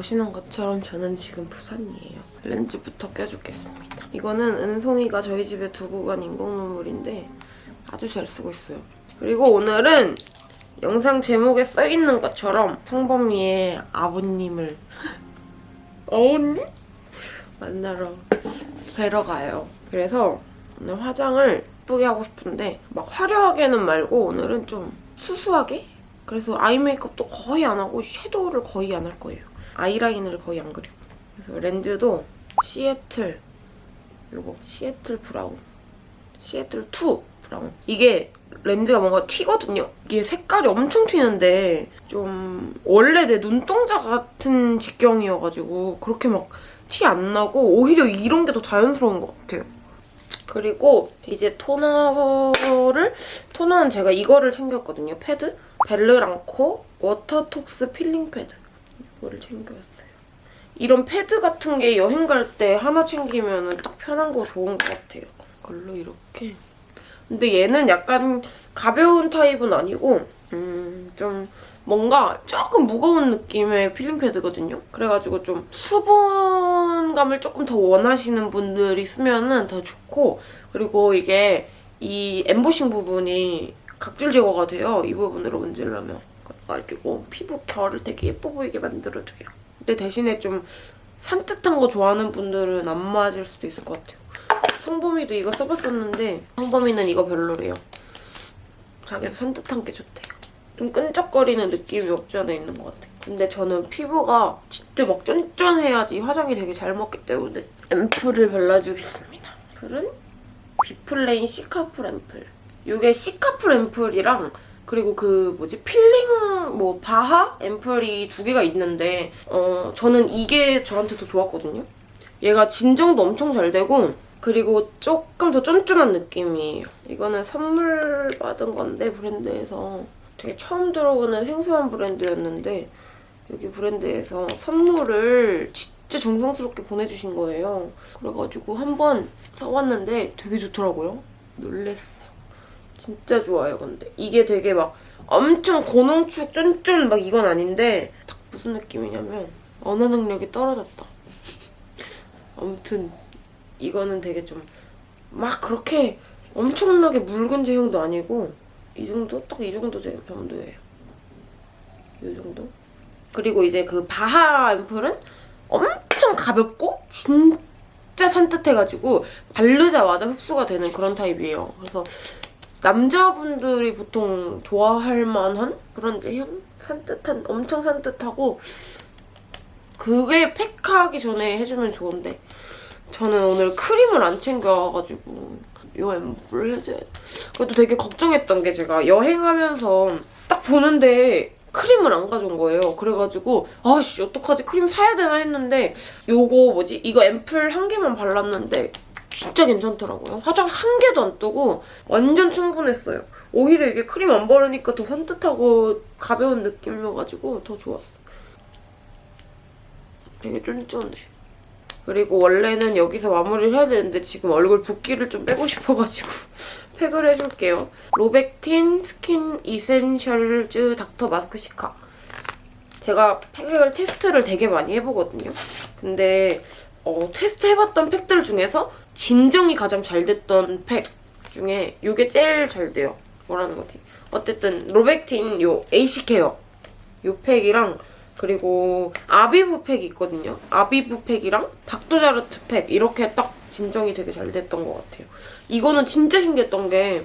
보시는 것처럼 저는 지금 부산이에요. 렌즈부터 껴주겠습니다. 이거는 은송이가 저희 집에 두고 간 인공 눈물인데 아주 잘 쓰고 있어요. 그리고 오늘은 영상 제목에 써있는 것처럼 성범이의 아버님을 어머님? 만나러 뵈러 가요. 그래서 오늘 화장을 예쁘게 하고 싶은데 막 화려하게는 말고 오늘은 좀 수수하게? 그래서 아이 메이크업도 거의 안 하고 섀도우를 거의 안 할 거예요. 아이라인을 거의 안 그리고 그래서 렌즈도 시애틀 요거 시애틀 브라운 시애틀 2 브라운 이게 렌즈가 뭔가 튀거든요. 이게 색깔이 엄청 튀는데 좀 원래 내 눈동자 같은 직경이어가지고 그렇게 막 티 안 나고 오히려 이런 게 더 자연스러운 것 같아요. 그리고 이제 토너를 토너는 제가 이거를 챙겼거든요. 패드 벨르랑코 워터톡스 필링 패드 이거를 챙겨왔어요. 이런 패드 같은 게 여행 갈 때 하나 챙기면 딱 편한 거 좋은 것 같아요. 이걸로 이렇게 근데 얘는 약간 가벼운 타입은 아니고 음, 좀 뭔가 조금 무거운 느낌의 필링 패드거든요. 그래가지고 좀 수분감을 조금 더 원하시는 분들이 쓰면 은 더 좋고 그리고 이게 이 엠보싱 부분이 각질 제거가 돼요. 이 부분으로 문지르면. 그래가지고 피부 결을 되게 예뻐 보이게 만들어줘요. 근데 대신에 좀 산뜻한 거 좋아하는 분들은 안 맞을 수도 있을 것 같아요. 성범이도 이거 써봤었는데 성범이는 이거 별로래요. 자기가 산뜻한 게 좋대요. 좀 끈적거리는 느낌이 없지 않아 있는 것 같아요. 근데 저는 피부가 진짜 막 쫀쫀해야지 화장이 되게 잘 먹기 때문에 앰플을 발라주겠습니다. 앰플은 비플레인 시카풀 앰플. 이게 시카풀 앰플이랑 그리고 그 뭐지 필링 뭐 BHA 앰플이 두 개가 있는데 어 저는 이게 저한테 더 좋았거든요. 얘가 진정도 엄청 잘 되고 그리고 조금 더 쫀쫀한 느낌이에요. 이거는 선물 받은 건데 브랜드에서 되게 처음 들어보는 생소한 브랜드였는데 여기 브랜드에서 선물을 진짜 정성스럽게 보내주신 거예요. 그래가지고 한번 써봤는데 되게 좋더라고요. 놀랬어. 진짜 좋아요, 근데. 이게 되게 막 엄청 고농축 쫀쫀 막 이건 아닌데 딱 무슨 느낌이냐면 언어 능력이 떨어졌다. 아무튼 이거는 되게 좀 막 그렇게 엄청나게 묽은 제형도 아니고 이 정도? 딱 이 정도 제 정도예요. 이 정도? 그리고 이제 그 바하 앰플은 엄청 가볍고 진짜 산뜻해가지고 바르자마자 흡수가 되는 그런 타입이에요. 그래서 남자분들이 보통 좋아할 만한 그런 제형? 산뜻한, 엄청 산뜻하고 그게 팩하기 전에 해주면 좋은데 저는 오늘 크림을 안 챙겨와가지고 이 앰플을 해줘야 돼. 그래도 되게 걱정했던 게 제가 여행하면서 딱 보는데 크림을 안 가져온 거예요. 그래가지고 아씨 어떡하지 크림 사야 되나 했는데 요거 뭐지 이거 앰플 한 개만 발랐는데 진짜 괜찮더라고요. 화장 한 개도 안 뜨고 완전 충분했어요. 오히려 이게 크림 안 바르니까 더 산뜻하고 가벼운 느낌이어가지고 더 좋았어. 되게 쫀쫀해. 그리고 원래는 여기서 마무리를 해야 되는데 지금 얼굴 붓기를 좀 빼고 싶어가지고 팩을 해줄게요. 로백틴 스킨 이센셜즈 닥터 마스크 시카. 제가 팩을 테스트를 되게 많이 해보거든요. 근데 어, 테스트 해봤던 팩들 중에서 진정이 가장 잘 됐던 팩 중에 이게 제일 잘 돼요. 뭐라는 거지? 어쨌든 로백틴 요 AC 케어 요 팩이랑 그리고 아비브 팩이 있거든요. 아비브 팩이랑 닥터자르트 팩 이렇게 딱 진정이 되게 잘 됐던 것 같아요. 이거는 진짜 신기했던 게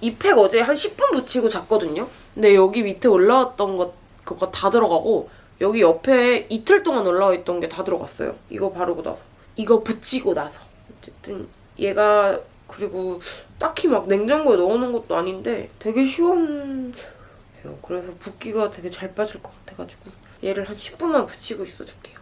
이 팩 어제 한 10분 붙이고 잤거든요. 근데 여기 밑에 올라왔던 것 그거 다 들어가고 여기 옆에 이틀 동안 올라와 있던 게 다 들어갔어요. 이거 바르고 나서. 이거 붙이고 나서. 어쨌든 얘가 그리고 딱히 막 냉장고에 넣어놓은 것도 아닌데 되게 시원해요. 그래서 붓기가 되게 잘 빠질 것 같아가지고 얘를 한 10분만 붙이고 있어줄게요.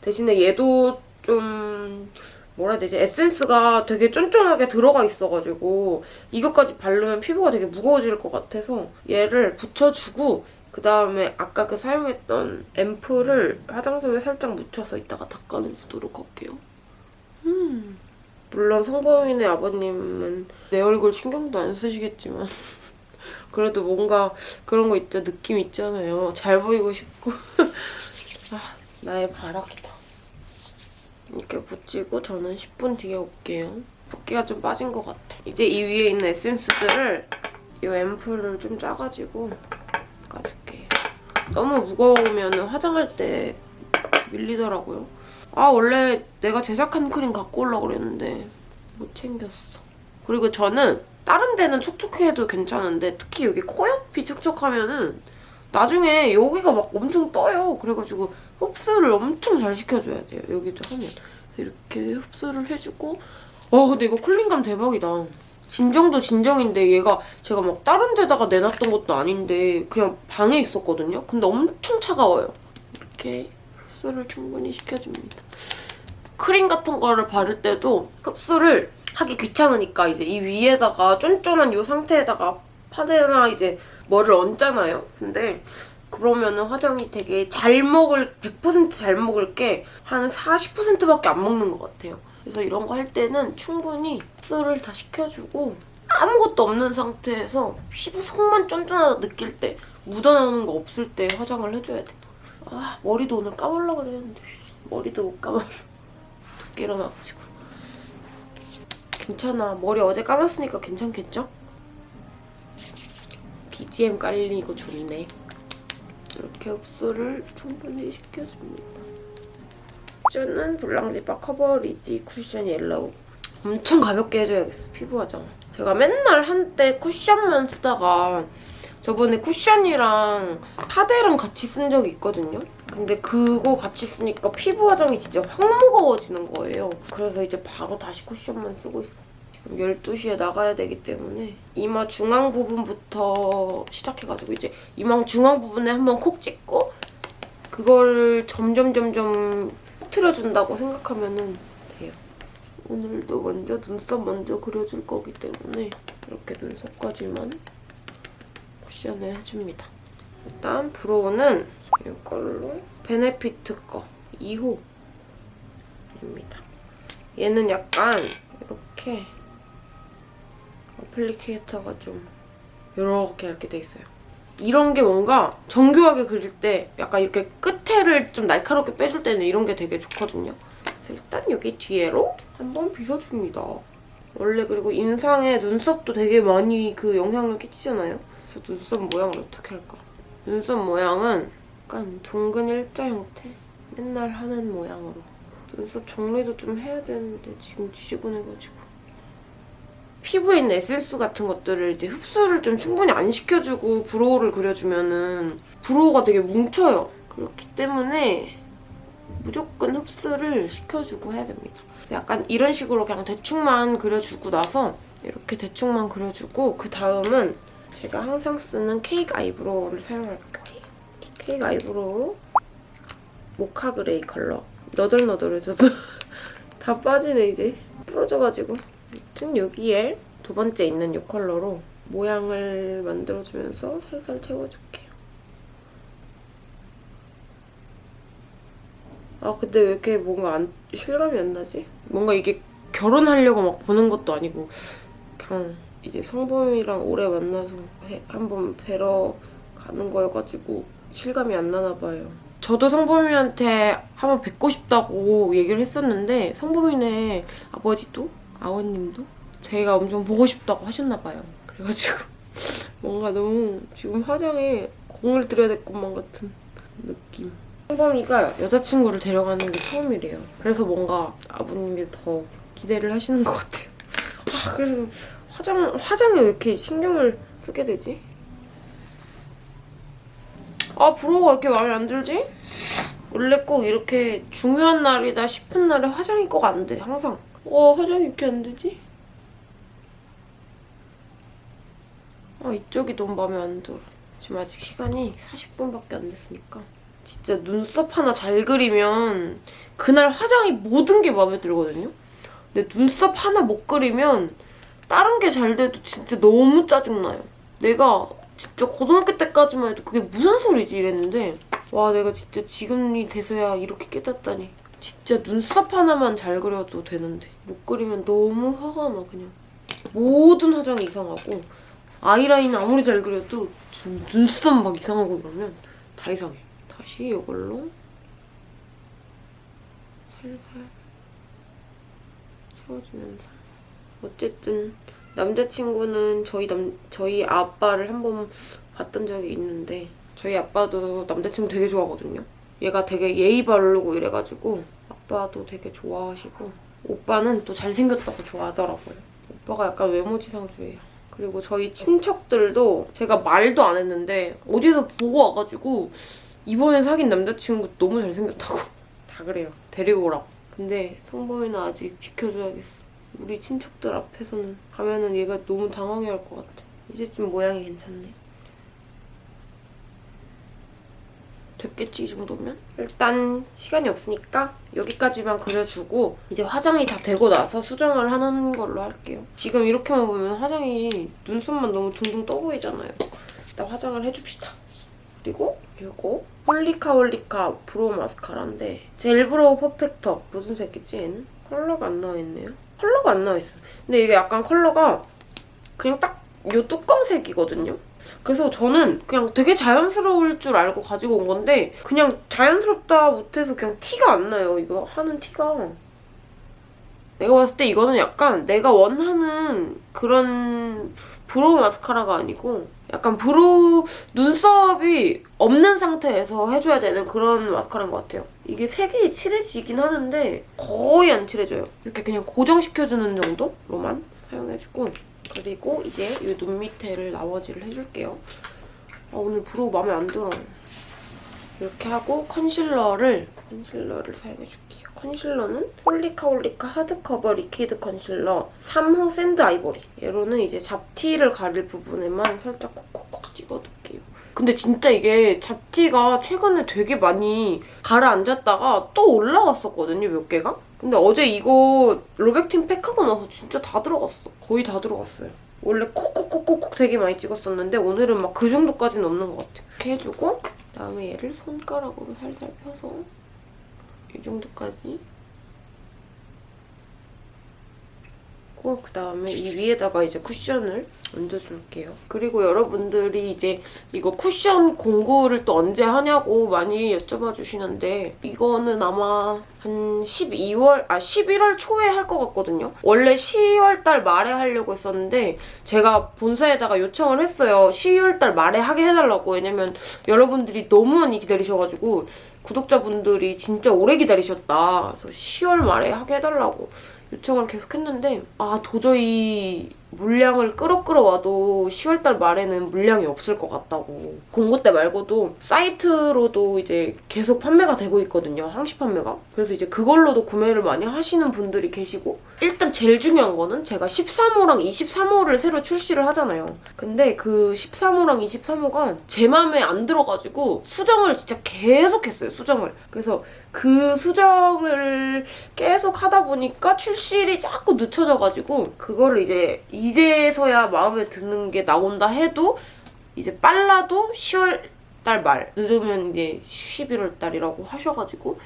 대신에 얘도 좀 뭐라 해야 되지? 에센스가 되게 쫀쫀하게 들어가 있어가지고 이것까지 바르면 피부가 되게 무거워질 것 같아서 얘를 붙여주고 그 다음에 아까 그 사용했던 앰플을 화장솜에 살짝 묻혀서 이따가 닦아내주도록 할게요. 음. 물론 성범이네 아버님은 내 얼굴 신경도 안 쓰시겠지만 그래도 뭔가 그런 거 있죠. 느낌 있잖아요. 잘 보이고 싶고 아, 나의 바람이다. 이렇게 붙이고 저는 10분 뒤에 올게요. 붓기가 좀 빠진 것 같아. 이제 이 위에 있는 에센스들을 이 앰플을 좀 짜가지고 까줄게요. 너무 무거우면 화장할 때 밀리더라고요. 아 원래 내가 제작한 크림 갖고 오려고 그랬는데 못 챙겼어. 그리고 저는 다른 데는 촉촉해도 괜찮은데 특히 여기 코 옆이 촉촉하면은 나중에 여기가 막 엄청 떠요. 그래가지고 흡수를 엄청 잘 시켜줘야 돼요. 여기도 하면. 이렇게 흡수를 해주고 와 근데 이거 쿨링감 대박이다. 진정도 진정인데 얘가 제가 막 다른 데다가 내놨던 것도 아닌데 그냥 방에 있었거든요. 근데 엄청 차가워요. 이렇게 흡수를 충분히 시켜줍니다. 크림 같은 거를 바를 때도 흡수를 하기 귀찮으니까 이제 이 위에다가 쫀쫀한 이 상태에다가 파데나 이제 뭐를 얹잖아요. 근데 그러면은 화장이 되게 잘 먹을 100%잘 먹을 게 한 40%밖에 안 먹는 것 같아요. 그래서 이런 거 할 때는 충분히 흡수를 다 시켜주고 아무것도 없는 상태에서 피부 속만 쫀쫀하다 느낄 때 묻어나오는 거 없을 때 화장을 해줘야 돼. 아 머리도 오늘 감으려고 그랬는데 머리도 못 감아서 늦게 일어나가지고. 괜찮아. 머리 어제 감았으니까 괜찮겠죠? BGM 깔리고 좋네. 이렇게 흡수를 충분히 시켜줍니다. 쭈는 블랑디바 커버리지 쿠션 옐로우. 엄청 가볍게 해줘야겠어 피부 화장 제가 맨날 한때 쿠션만 쓰다가 저번에 쿠션이랑 파데랑 같이 쓴 적이 있거든요. 근데 그거 같이 쓰니까 피부 화장이 진짜 확 무거워지는 거예요. 그래서 이제 바로 다시 쿠션만 쓰고 있어요. 지금 12시에 나가야 되기 때문에 이마 중앙 부분부터 시작해가지고 이제 이마 중앙 부분에 한번 콕 찍고 그걸 점점 점점 퍼트려준다고 생각하면 돼요. 오늘도 먼저 눈썹 먼저 그려줄 거기 때문에 이렇게 눈썹까지만 쿠션을 해줍니다. 일단 브로우는 이걸로 베네피트 거 2호입니다. 얘는 약간 이렇게 어플리케이터가 좀 이렇게 이렇게 돼 있어요. 이런 게 뭔가 정교하게 그릴 때 약간 이렇게 끝에를 좀 날카롭게 빼줄 때는 이런 게 되게 좋거든요. 그래서 일단 여기 뒤에로 한번 빗어줍니다. 원래 그리고 인상에 눈썹도 되게 많이 그 영향을 끼치잖아요. 그래서 눈썹 모양을 어떻게 할까? 눈썹 모양은 약간 둥근 일자 형태? 맨날 하는 모양으로. 눈썹 정리도 좀 해야 되는데 지금 지저분해가지고. 피부에 있는 에센스 같은 것들을 이제 흡수를 좀 충분히 안 시켜주고 브로우를 그려주면은 브로우가 되게 뭉쳐요. 그렇기 때문에 무조건 흡수를 시켜주고 해야 됩니다. 약간 이런 식으로 그냥 대충만 그려주고 나서 이렇게 대충만 그려주고 그 다음은 제가 항상 쓰는 케이크 아이브로우를 사용할게요. 케이크 아이브로우 모카 그레이 컬러 너덜너덜해져서 다 빠지네 이제 부러져가지고 아무튼 여기에 두 번째 있는 이 컬러로 모양을 만들어주면서 살살 채워줄게요. 아 근데 왜 이렇게 뭔가 안, 실감이 안 나지? 뭔가 이게 결혼하려고 막 보는 것도 아니고 그냥 이제 성범이랑 오래 만나서 해- 한번 뵈러 가는 거여가지고 실감이 안 나나 봐요. 저도 성범이한테 한번 뵙고 싶다고 얘기를 했었는데 성범이네 아버지도 아버님도 제가 엄청 보고 싶다고 하셨나 봐요. 그래가지고 뭔가 너무 지금 화장에 공을 들여야 될 것만 같은 느낌. 성범이가 여자친구를 데려가는 게 처음이래요. 그래서 뭔가 아버님이 더 기대를 하시는 것 같아요. 아 그래서 화장, 화장에 왜 이렇게 신경을 쓰게 되지? 아, 브로우가 왜 이렇게 마음에 안 들지? 원래 꼭 이렇게 중요한 날이다 싶은 날에 화장이 꼭 안 돼, 항상. 어, 화장이 이렇게 안 되지? 아, 이쪽이 너무 마음에 안 들어. 지금 아직 시간이 40분밖에 안 됐으니까. 진짜 눈썹 하나 잘 그리면 그날 화장이 모든 게 마음에 들거든요? 근데 눈썹 하나 못 그리면 다른 게 잘 돼도 진짜 너무 짜증나요. 내가 진짜 고등학교 때까지만 해도 그게 무슨 소리지 이랬는데 와 내가 진짜 지금이 돼서야 이렇게 깨닫다니. 진짜 눈썹 하나만 잘 그려도 되는데. 못 그리면 너무 화가 나 그냥. 모든 화장이 이상하고 아이라인 아무리 잘 그려도 좀 눈썹 막 이상하고 이러면 다 이상해. 다시 이걸로 살살 채워주면서 어쨌든 남자친구는 저희 남 저희 아빠를 한 번 봤던 적이 있는데 저희 아빠도 남자친구 되게 좋아하거든요. 얘가 되게 예의 바르고 이래가지고 아빠도 되게 좋아하시고 오빠는 또 잘생겼다고 좋아하더라고요. 오빠가 약간 외모지상주의예요. 그리고 저희 친척들도 제가 말도 안 했는데 어디서 보고 와가지고 이번에 사귄 남자친구 너무 잘생겼다고 다 그래요. 데리고 오라고. 근데 성범이는 아직 지켜줘야겠어. 우리 친척들 앞에서는 가면은 얘가 너무 당황해 할 것 같아. 이제쯤 모양이 괜찮네. 됐겠지 이 정도면? 일단 시간이 없으니까 여기까지만 그려주고 이제 화장이 다 되고 나서 수정을 하는 걸로 할게요. 지금 이렇게만 보면 화장이 눈썹만 너무 둥둥 떠 보이잖아요. 일단 화장을 해줍시다. 그리고 이거 홀리카 홀리카 브로우 마스카라인데 젤 브로우 퍼펙터 무슨 색이지 얘는? 컬러가 안 나와있네요. 컬러가 안 나와있어. 근데 이게 약간 컬러가 그냥 딱 요 뚜껑색이거든요. 그래서 저는 그냥 되게 자연스러울 줄 알고 가지고 온 건데 그냥 자연스럽다 못해서 그냥 티가 안 나요. 이거 하는 티가. 내가 봤을 때 이거는 약간 내가 원하는 그런 브로우 마스카라가 아니고 약간 브로우 눈썹이 없는 상태에서 해줘야 되는 그런 마스카라인 것 같아요. 이게 색이 칠해지긴 하는데 거의 안 칠해져요. 이렇게 그냥 고정시켜주는 정도로만 사용해주고 그리고 이제 이 눈 밑에를 나머지를 해줄게요. 아, 오늘 브로우 마음에 안 들어. 이렇게 하고 컨실러를 컨실러를 사용해줄게요. 컨실러는 홀리카 홀리카 하드커버 리퀴드 컨실러 3호 샌드 아이보리. 얘로는 이제 잡티를 가릴 부분에만 살짝 콕콕콕 찍어둘게요. 근데 진짜 이게 잡티가 최근에 되게 많이 가라앉았다가 또 올라왔었거든요, 몇 개가? 근데 어제 이거 로백틴 팩하고 나서 진짜 다 들어갔어. 거의 다 들어갔어요. 원래 콕콕콕콕콕 되게 많이 찍었었는데 오늘은 막 그 정도까지는 없는 것 같아요. 이렇게 해주고 그다음에 얘를 손가락으로 살살 펴서 이 정도까지 그 다음에 이 위에다가 이제 쿠션을 얹어줄게요. 그리고 여러분들이 이제 이거 쿠션 공구를 또 언제 하냐고 많이 여쭤봐 주시는데 이거는 아마 한 12월, 아 11월 초에 할 것 같거든요. 원래 12월 달 말에 하려고 했었는데 제가 본사에다가 요청을 했어요. 12월 달 말에 하게 해달라고. 왜냐면 여러분들이 너무 많이 기다리셔가지고 구독자분들이 진짜 오래 기다리셨다. 그래서 10월 말에 하게 해달라고. 요청을 계속 했는데 아 도저히 물량을 끌어 끌어와도 10월달 말에는 물량이 없을 것 같다고 공고 때 말고도 사이트로도 이제 계속 판매가 되고 있거든요 항시 판매가 그래서 이제 그걸로도 구매를 많이 하시는 분들이 계시고 일단 제일 중요한 거는 제가 13호랑 23호를 새로 출시를 하잖아요. 근데 그 13호랑 23호가 제 맘에 안 들어가지고 수정을 진짜 계속 했어요 수정을. 그래서 그 수정을 계속 하다 보니까 출시일이 자꾸 늦춰져가지고 그거를 이제 이제서야 마음에 드는 게 나온다 해도 이제 빨라도 10월 달 말, 늦으면 이제 11월 달이라고 하셔가지고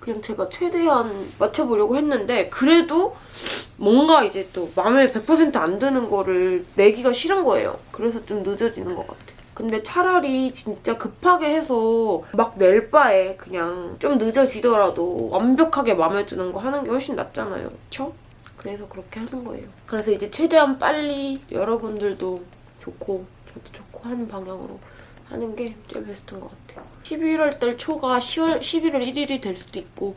그냥 제가 최대한 맞춰보려고 했는데 그래도 뭔가 이제 또 마음에 100%안 드는 거를 내기가 싫은 거예요. 그래서 좀 늦어지는 것 같아요. 근데 차라리 진짜 급하게 해서 막 낼 바에 그냥 좀 늦어지더라도 완벽하게 마음에 드는 거 하는 게 훨씬 낫잖아요. 그쵸? 그래서 그렇게 하는 거예요. 그래서 이제 최대한 빨리 여러분들도 좋고 저도 좋고 하는 방향으로 하는 게 제일 베스트인 것 같아요. 11월 달 초가 10월, 11월 1일이 될 수도 있고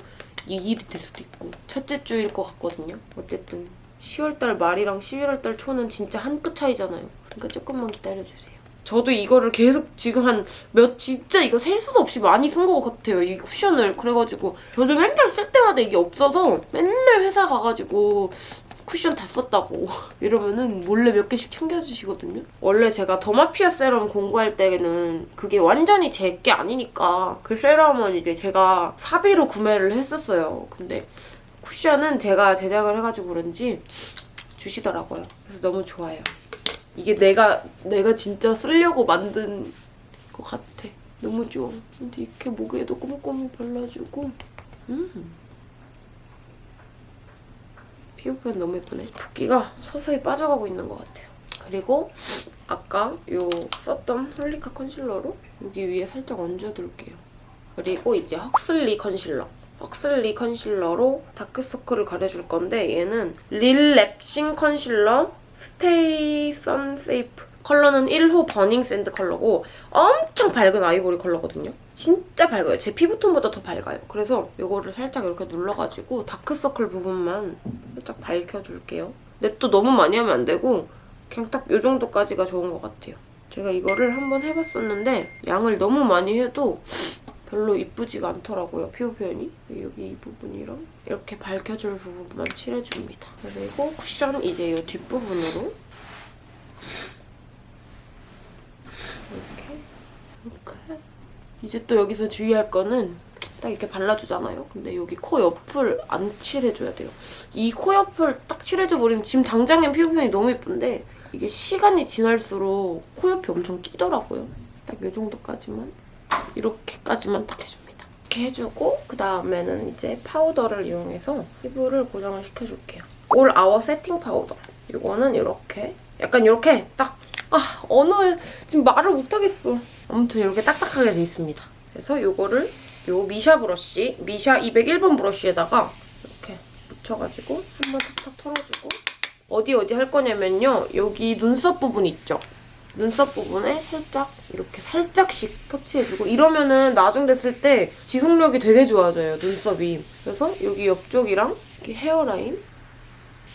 2일이 될 수도 있고 첫째 주일 것 같거든요. 어쨌든 10월 달 말이랑 11월 달 초는 진짜 한 끗 차이잖아요. 그러니까 조금만 기다려주세요. 저도 이거를 계속 지금 한 몇 진짜 이거 셀 수도 없이 많이 쓴 것 같아요. 이 쿠션을 그래가지고 저도 맨날 쓸 때마다 이게 없어서 맨날 회사 가가지고 쿠션 다 썼다고 이러면은 몰래 몇 개씩 챙겨주시거든요. 원래 제가 더마피아 세럼 공부할 때는 그게 완전히 제 게 아니니까 그 세럼은 이제 제가 사비로 구매를 했었어요. 근데 쿠션은 제가 제작을 해가지고 그런지 주시더라고요. 그래서 너무 좋아요. 이게 내가 내가 진짜 쓰려고 만든 것 같아. 너무 좋아. 근데 이렇게 목에도 꼼꼼히 발라주고 음. 피부 표현 너무 예쁘네. 붓기가 서서히 빠져가고 있는 것 같아요. 그리고 아까 요 썼던 홀리카 컨실러로 여기 위에 살짝 얹어둘게요. 그리고 이제 헉슬리 컨실러. 헉슬리 컨실러로 다크서클을 가려줄 건데 얘는 릴렉싱 컨실러 스테이 선세이프 컬러는 1호 버닝 샌드 컬러고 엄청 밝은 아이보리 컬러거든요. 진짜 밝아요. 제 피부톤보다 더 밝아요. 그래서 이거를 살짝 이렇게 눌러가지고 다크서클 부분만 살짝 밝혀줄게요. 근데 또 너무 많이 하면 안 되고 그냥 딱 이 정도까지가 좋은 것 같아요. 제가 이거를 한번 해봤었는데 양을 너무 많이 해도 별로 이쁘지가 않더라고요, 피부 표현이. 여기 이 부분이랑 이렇게 밝혀줄 부분만 칠해줍니다. 그리고 쿠션 이제 이 뒷부분으로 이렇게 이제 또 여기서 주의할 거는 딱 이렇게 발라주잖아요. 근데 여기 코 옆을 안 칠해줘야 돼요. 이 코 옆을 딱 칠해줘 버리면 지금 당장엔 피부 표현이 너무 예쁜데 이게 시간이 지날수록 코 옆이 엄청 끼더라고요. 딱 이 정도까지만 이렇게까지만 딱 해줍니다. 이렇게 해주고 그 다음에는 이제 파우더를 이용해서 피부를 고정을 시켜줄게요. All Hour Setting Powder. 이거는 이렇게 약간 이렇게 딱 아, 언어에 지금 말을 못하겠어. 아무튼 이렇게 딱딱하게 돼 있습니다. 그래서 이거를 요 미샤 브러쉬, 미샤 201번 브러쉬에다가 이렇게 묻혀가지고 한번 탁탁 털어주고 어디 어디 할 거냐면요. 여기 눈썹 부분 있죠? 눈썹 부분에 살짝 이렇게 살짝씩 터치해주고 이러면은 나중 됐을 때 지속력이 되게 좋아져요, 눈썹이. 그래서 여기 옆쪽이랑 헤어라인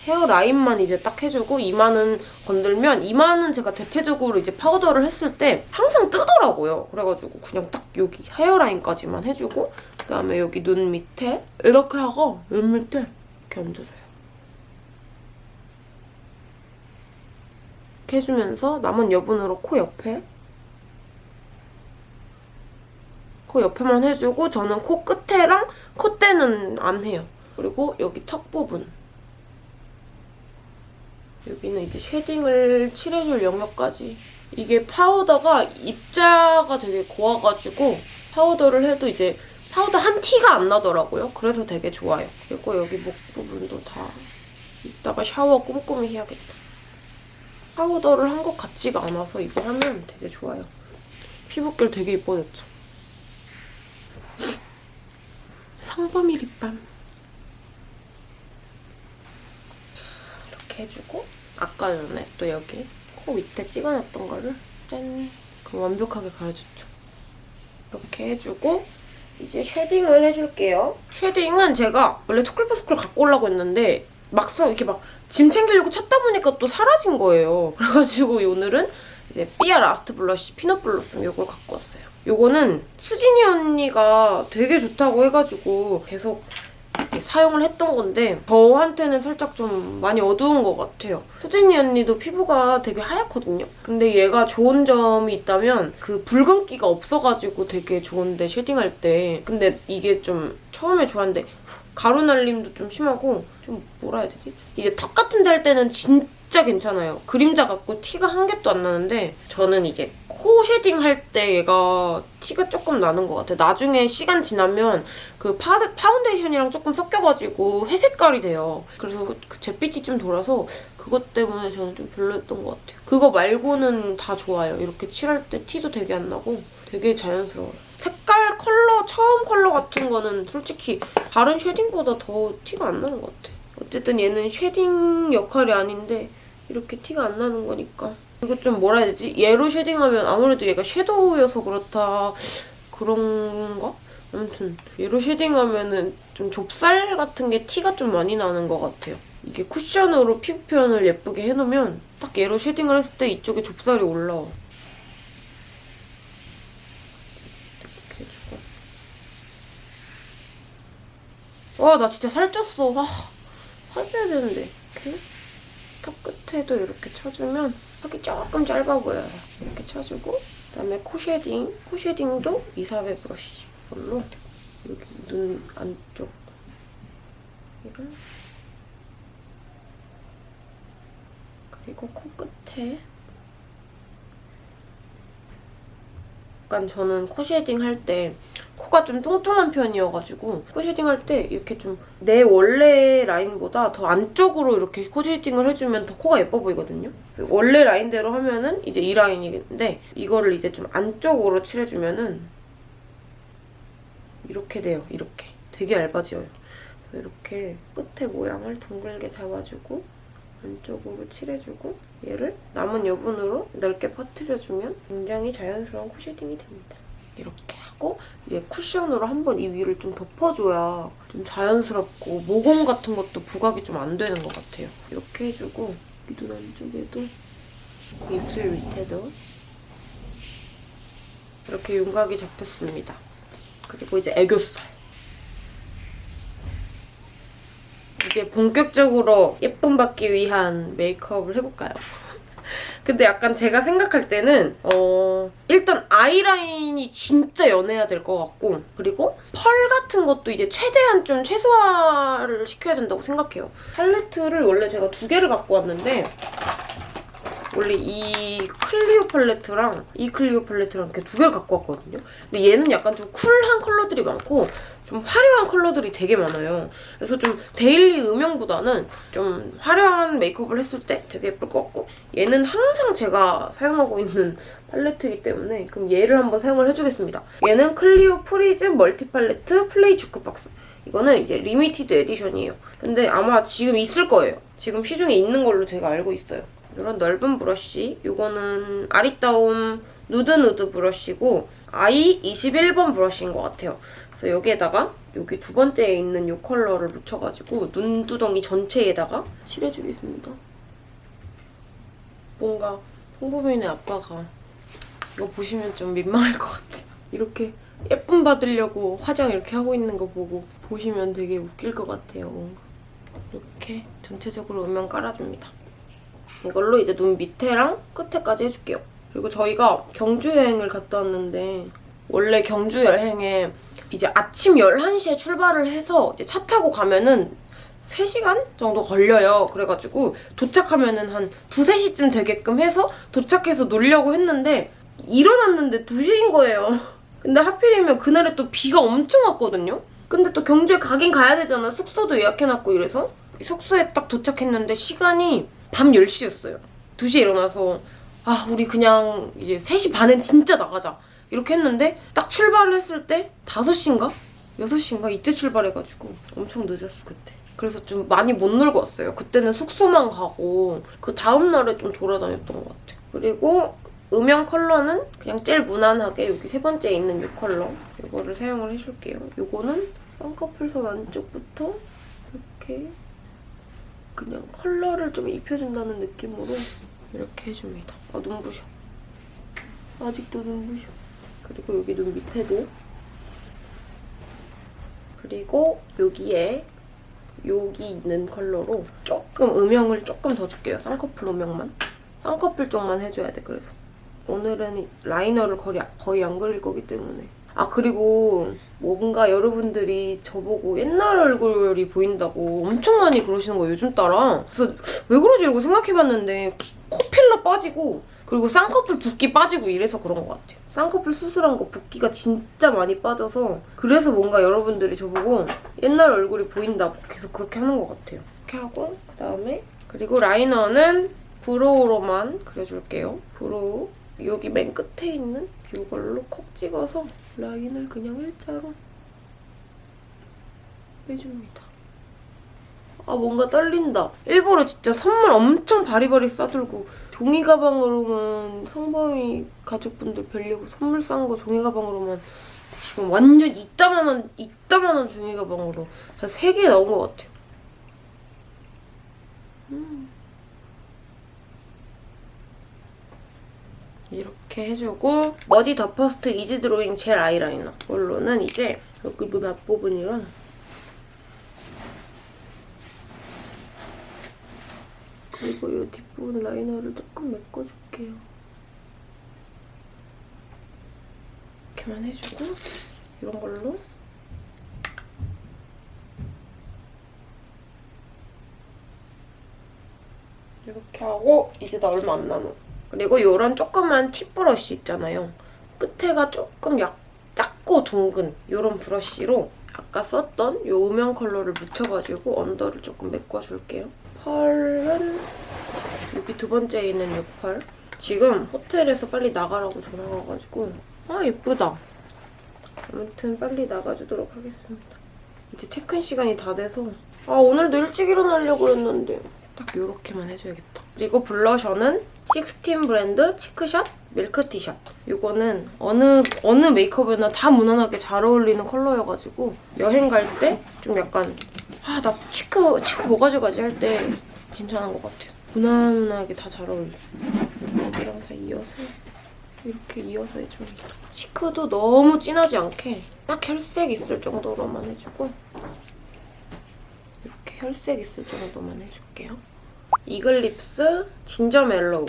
헤어라인만 이제 딱 해주고 이마는 건들면 이마는 제가 대체적으로 이제 파우더를 했을 때 항상 뜨더라고요. 그래가지고 그냥 딱 여기 헤어라인까지만 해주고 그다음에 여기 눈 밑에 이렇게 하고 눈 밑에 이렇게 얹어줘요. 이렇게 해주면서 남은 여분으로 코 옆에 코 옆에만 해주고 저는 코 끝에랑 콧대는 안 해요. 그리고 여기 턱 부분 여기는 이제 shading을 칠해줄 영역까지. 이게 파우더가 입자가 되게 고와가지고 파우더를 해도 이제 파우더 한 티가 안 나더라고요. 그래서 되게 좋아요. 그리고 여기 목 부분도 다 이따가 샤워 꼼꼼히 해야겠다. 파우더를 한 것 같지가 않아서 이거 하면 되게 좋아요. 피부결 되게 이뻐졌죠. 성범이 립밤. 해주고 아까 전에 또 여기 코 밑에 찍어놨던 거를 짠! 그럼 완벽하게 가려줬죠. 이렇게 해주고 이제 shading을 해줄게요. shading은 제가 원래 Too Cool For School 갖고 오려고 했는데 막상 이렇게 막 짐 챙기려고 찾다 보니까 또 사라진 거예요. 그래가지고 오늘은 이제 삐아 Last Blush Peanut Blossom 이걸 갖고 왔어요. 이거는 수진이 언니가 되게 좋다고 해가지고 계속 사용을 했던 건데 저한테는 살짝 좀 많이 어두운 것 같아요. 수진이 언니도 피부가 되게 하얗거든요. 근데 얘가 좋은 점이 있다면 그 붉은기가 없어가지고 되게 좋은데 shading할 때 근데 이게 좀 처음에 좋았는데 가루 날림도 좀 심하고 좀 뭐라 해야 되지? 이제 턱 같은 데 할 때는 진짜 괜찮아요. 그림자 같고 티가 한 개도 안 나는데 저는 이제 코 shading 할 때 얘가 티가 조금 나는 것 같아요. 나중에 시간 지나면 그 파, 파운데이션이랑 조금 섞여가지고 회색깔이 돼요. 그래서 그 잿빛이 좀 돌아서 그것 때문에 저는 좀 별로였던 것 같아요. 그거 말고는 다 좋아요. 이렇게 칠할 때 티도 되게 안 나고 되게 자연스러워요. 색깔, 컬러, 처음 컬러 같은 거는 솔직히 다른 shading보다 더 티가 안 나는 것 같아. 어쨌든 얘는 shading 역할이 아닌데 이렇게 티가 안 나는 거니까. 이거 좀 뭐라 해야 되지? 얘로 shading하면 아무래도 얘가 섀도우여서 그렇다 그런가? 아무튼 얘로 shading하면 은 좀 좁쌀 같은 게 티가 좀 많이 나는 것 같아요. 이게 쿠션으로 피부 표현을 예쁘게 해놓으면 딱 얘로 shading을 했을 때 이쪽에 좁쌀이 올라와. 와, 나 진짜 살쪘어. 와, 살 빼야 되는데. 이렇게 턱 끝에도 이렇게 쳐주면 턱이 조금 짧아 보여요. 이렇게 쳐주고 그다음에 코 shading. 코 shading도 이사베 브러쉬 걸로 여기 눈 안쪽 이를 그리고 코 끝에 약간 저는 코 shading 할 때 코가 좀 뚱뚱한 편이어가지고 코 shading 할 때 이렇게 좀 내 원래 라인보다 더 안쪽으로 이렇게 코 shading을 해주면 더 코가 예뻐 보이거든요. 원래 라인대로 하면은 이제 이 라인인데 이거를 이제 좀 안쪽으로 칠해주면은 이렇게 돼요. 이렇게 되게. 그래서 이렇게 끝에 모양을 둥글게 잡아주고 안쪽으로 칠해주고 얘를 남은 여분으로 넓게 퍼뜨려주면 굉장히 자연스러운 코 shading이 됩니다. 이렇게 하고 이제 쿠션으로 한번 이 위를 좀 덮어줘야 좀 자연스럽고 모공 같은 것도 부각이 좀 안 되는 것 같아요. 이렇게 해주고 이눈 안쪽에도 입술 밑에도 이렇게 윤곽이 잡혔습니다. 그리고 이제 애교살. 이제 본격적으로 예쁨 받기 위한 메이크업을 해볼까요? 근데 약간 제가 생각할 때는 어 일단 아이라인이 진짜 연해야 될 것 같고 그리고 펄 같은 것도 이제 최대한 좀 최소화를 시켜야 된다고 생각해요. 팔레트를 원래 제가 두 개를 갖고 왔는데 원래 이 클리오 팔레트랑 이 클리오 팔레트랑 이렇게 두 개를 갖고 왔거든요. 근데 얘는 약간 좀 cool한 컬러들이 많고 좀 화려한 컬러들이 되게 많아요. 그래서 좀 daily 음영보다는 좀 화려한 메이크업을 했을 때 되게 예쁠 것 같고 얘는 항상 제가 사용하고 있는 팔레트이기 때문에 그럼 얘를 한번 사용을 해주겠습니다. 얘는 클리오 Prism Multi Palette Play Jukebox. 이거는 이제 limited edition이에요. 근데 아마 지금 있을 거예요. 지금 시중에 있는 걸로 제가 알고 있어요. 이런 넓은 브러쉬. 이거는 아리따움 누드 누드 브러쉬고 eye 21번 브러쉬인 것 같아요. 그래서 여기에다가 여기 두 번째에 있는 이 컬러를 묻혀가지고 눈두덩이 전체에다가 칠해주겠습니다. 뭔가 성범이네 아빠가 이거 보시면 좀 민망할 것 같아. 이렇게 예쁨 받으려고 화장 이렇게 하고 있는 거 보고 보시면 되게 웃길 것 같아요. 뭔가. 이렇게 전체적으로 음영 깔아줍니다. 이걸로 이제 눈 밑에랑 끝에까지 해줄게요. 그리고 저희가 경주 여행을 갔다 왔는데 원래 경주 여행에 이제 아침 11시에 출발을 해서 이제 차 타고 가면은 3시간 정도 걸려요. 그래가지고 도착하면은 한 2, 3시쯤 되게끔 해서 도착해서 놀려고 했는데 일어났는데 2시인 거예요. 근데 하필이면 그날에 또 비가 엄청 왔거든요. 근데 또 경주에 가긴 가야 되잖아. 숙소도 예약해놨고 이래서 숙소에 딱 도착했는데 시간이 밤 10시였어요. 2시에 일어나서 아 우리 그냥 이제 3시 반엔 진짜 나가자 이렇게 했는데 딱 출발을 했을 때 5시인가? 6시인가? 이때 출발해가지고 엄청 늦었어 그때. 그래서 좀 많이 못 놀고 왔어요. 그때는 숙소만 가고 그 다음날에 좀 돌아다녔던 것 같아요. 그리고 음영 컬러는 그냥 제일 무난하게 여기 세 번째에 있는 이 컬러 이거를 사용을 해줄게요. 이거는 쌍꺼풀선 안쪽부터 이렇게 그냥 컬러를 좀 입혀준다는 느낌으로 이렇게 해줍니다. 아 눈부셔. 아직도 눈부셔. 그리고 여기 눈 밑에도 그리고 여기에 여기 있는 컬러로 조금 음영을 조금 더 줄게요. 쌍꺼풀 음영만. 쌍꺼풀 쪽만 해줘야 돼, 그래서. 오늘은 이 라이너를 거의, 거의 안 그릴 거기 때문에. 아, 그리고 뭔가 여러분들이 저보고 옛날 얼굴이 보인다고 엄청 많이 그러시는 거예요, 요즘 따라. 그래서 왜 그러지? 이러고 생각해봤는데 코필러 빠지고 그리고 쌍꺼풀 붓기 빠지고 이래서 그런 것 같아요. 쌍꺼풀 수술한 거 붓기가 진짜 많이 빠져서 그래서 뭔가 여러분들이 저보고 옛날 얼굴이 보인다고 계속 그렇게 하는 것 같아요. 이렇게 하고 그다음에 그리고 라이너는 brow로만 그려줄게요. brow 여기 맨 끝에 있는 이걸로 콕 찍어서 라인을 그냥 일자로 빼줍니다. 아 뭔가 떨린다. 일부러 진짜 선물 엄청 바리바리 싸들고 종이 가방으로만 성범이 가족분들 뵈려고 선물 싼 거 종이 가방으로만 지금 완전 이따만한 이따만한 종이 가방으로 한 세 개 나온 것 같아요. 음. 이렇게 해주고 머지 The First Easy Drawing Gel Eyeliner 이걸로는 이제 여기 눈 앞부분이랑 그리고 이 뒷부분 라이너를 조금 메꿔줄게요. 이렇게만 해주고 이런 걸로 이렇게 하고 이제 나 얼마 안 남아. 그리고 이런 조그만 팁 브러쉬 있잖아요. 끝에가 조금 약 작고 둥근 이런 브러쉬로 아까 썼던 이 음영 컬러를 묻혀가지고 under를 조금 메꿔줄게요. 펄은 여기 두 번째에 있는 이 펄. 지금 호텔에서 빨리 나가라고 전화가 와가지고 아 예쁘다. 아무튼 빨리 나가주도록 하겠습니다. 이제 체크인 시간이 다 돼서 아 오늘도 일찍 일어나려고 그랬는데 딱 요렇게만 해줘야겠다. 그리고 블러셔는 식스틴 브랜드 치크샷 밀크 티샷. 이거는 어느 어느 메이크업에나 다 무난하게 잘 어울리는 컬러여가지고 여행 갈 때 좀 약간 아 나 cheek cheek 뭐 가져가지 할 때 괜찮은 것 같아요. 무난하게 다 잘 어울려. 여기랑 다 이어서 이렇게 이어서 해줍니다. cheek도 너무 진하지 않게 딱 혈색 있을 정도로만 해주고 혈색 있을 정도만 해줄게요. 이글립스 진저 멜로우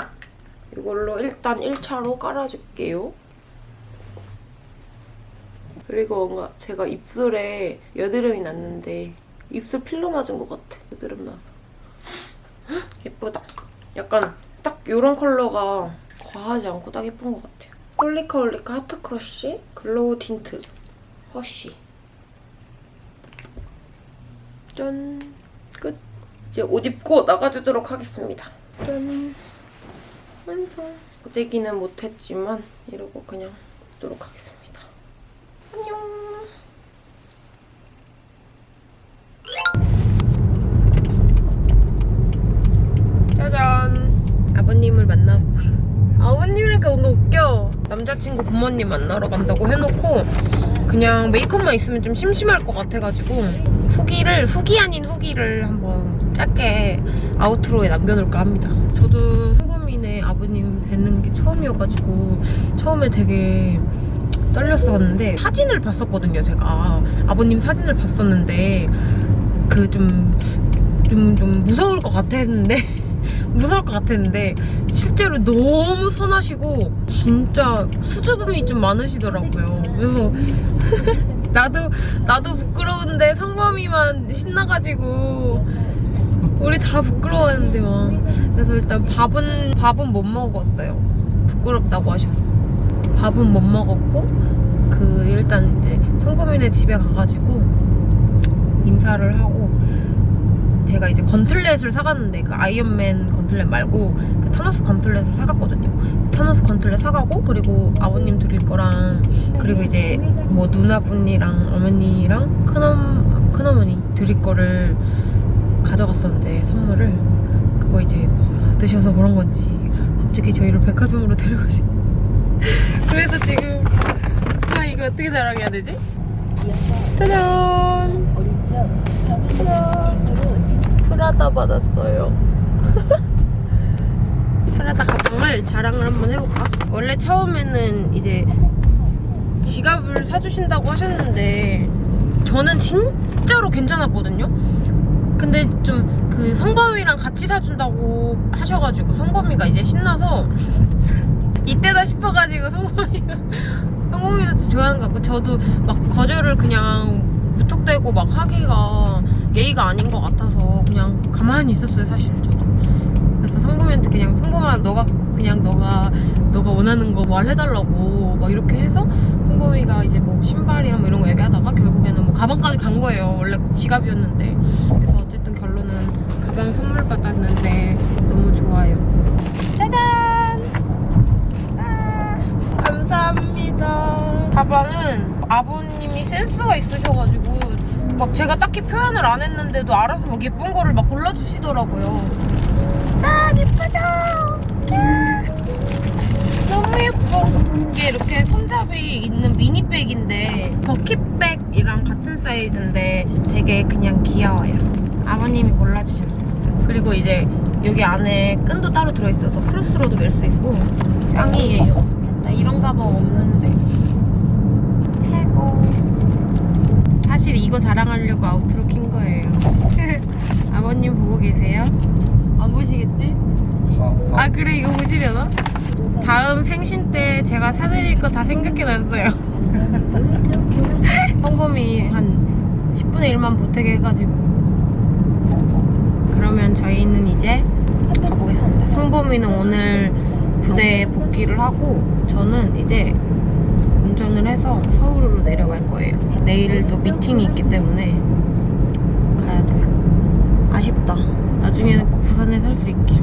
이걸로 일단 1차로 깔아줄게요. 그리고 뭔가 제가 입술에 여드름이 났는데 입술 필러 맞은 것 같아. 여드름 나서. 헉, 예쁘다. 약간 딱 이런 컬러가 과하지 않고 딱 예쁜 것 같아요. 홀리카 홀리카 하트 크러쉬 글로우 틴트 허쉬 짠 끝. 이제 옷 입고 나가주도록 하겠습니다. 짠 완성. 고데기는 못했지만 이러고 그냥 입도록 하겠습니다. 안녕. 짜잔. 아버님을 만나고. 아버님이니까 뭔가 웃겨. 남자친구 부모님 만나러 간다고 해놓고 그냥 메이크업만 있으면 좀 심심할 것 같아가지고 후기를 후기 아닌 후기를 한번 짧게 아우트로에 남겨놓을까 합니다. 저도 성범이네 아버님 뵙는 게 처음이어가지고 처음에 되게 떨렸었는데 사진을 봤었거든요 제가 아버님 사진을 봤었는데 그좀좀 좀 무서울 것 같았는데 무서울 것 같았는데 실제로 너무 선하시고 진짜 수줍음이 좀 많으시더라고요 그래서 나도 나도 부끄러운데 성범이만 신나가지고 우리 다 부끄러워하는데 막. 그래서 일단 밥은 밥은 못 먹었어요. 부끄럽다고 하셔서. 밥은 못 먹었고 그 일단 이제 성범이네 집에 가가지고 인사를 하고 제가 이제 건틀렛을 사갔는데 그 아이언맨 건틀렛 말고 그 타노스 건틀렛을 사갔거든요. 타노스 건틀렛 사가고 그리고 아버님 드릴 거랑 그리고 이제 뭐 누나분이랑 어머니랑 큰엄 큰어머니 드릴 거를 가져갔었는데 선물을 그거 이제 받으셔서 그런 건지 갑자기 저희를 백화점으로 데려가신. 그래서 지금 아 이거 어떻게 자랑해야 되지? 짜잔. 진 프라다 받았어요. 프라다 가방을 자랑을 한번 해볼까? 원래 처음에는 이제 지갑을 사주신다고 하셨는데 저는 진짜로 괜찮았거든요. 근데 좀 그 성범이랑 같이 사준다고 하셔가지고 성범이가 이제 신나서 이때다 싶어가지고 성범이가 성범이도 좋아하는 것 같고 저도 막 거절을 그냥 무턱대고 막 하기가 예의가 아닌 것 같아서 그냥 가만히 있었어요 사실 저도. 그래서 성범이한테 그냥 성범아 너가 그냥 너가 너가 원하는 거 말해달라고 막 이렇게 해서 성범이가 이제 뭐 신발이랑 뭐 이런 거 얘기하다가 결국에는 뭐 가방까지 간 거예요. 원래 지갑이었는데. 그래서 어쨌든 결론은 가방 선물 받았는데 너무 좋아요. 짜잔! 아, 감사합니다. 가방은 아버님이 센스가 있으셔가지고 막 제가 딱히 표현을 안 했는데도 알아서 막 예쁜 거를 막 골라주시더라고요. 짠! 예쁘죠? 야, 너무 예뻐. 이게 이렇게 손잡이 있는 미니백인데 버킷백이랑 같은 사이즈인데 되게 그냥 귀여워요. 아버님이 골라주셨어. 그리고 이제 여기 안에 끈도 따로 들어있어서 크로스로도 멜 수 있고 짱이에요. 나 이런 가방 없는데 최고. 사실 이거 자랑하려고 아우트로 킨 거예요. 아버님 보고 계세요? 안 보시겠지? 아 그래 이거 보시려나? 다음 생신 때 제가 사드릴 거 다 생각해놨어요. 성범이 한 10분의 1만 보태게 해가지고 그러면 저희는 이제 가보겠습니다. 성범이는 오늘 부대에 복귀를 하고 저는 이제 운전을 해서 서울로 내려갈 거예요. 내일도 미팅이 있기 때문에 가야 돼요. 아쉽다. 나중에는 꼭 부산에 살 수 있길.